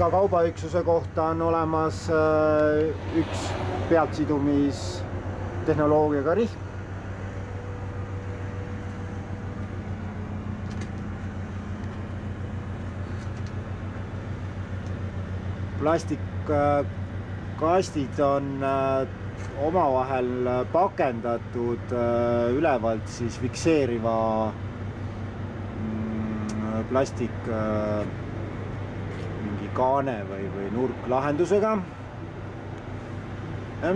iga kaubaüksuse kohta on olemas äh, üks pealtsidumistehnoloogiaga rihm. plastikkastid on äh, omavahel pakendatud äh, ülevalt siis fikseeriva mm, plastik äh, kaane või, või nurklahendusega.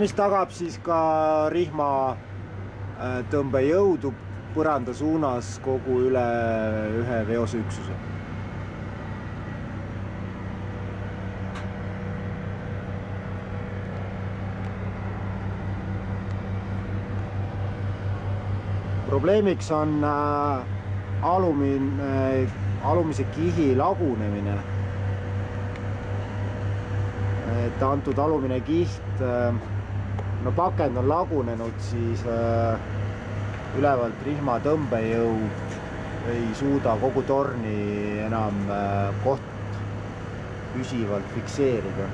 mis tagab siis ka rihma tõmbejõudu põranda suunas kogu üle ühe veoseüksuse probleemiks on äh, alumin- äh,, alumise kihi lagunemine. Et antud alumine kiht äh,, no pakend on lagunenud, siis äh, ülevalt rihma tõmbejõud ei suuda kogu torni enam äh, koht püsivalt fikseerida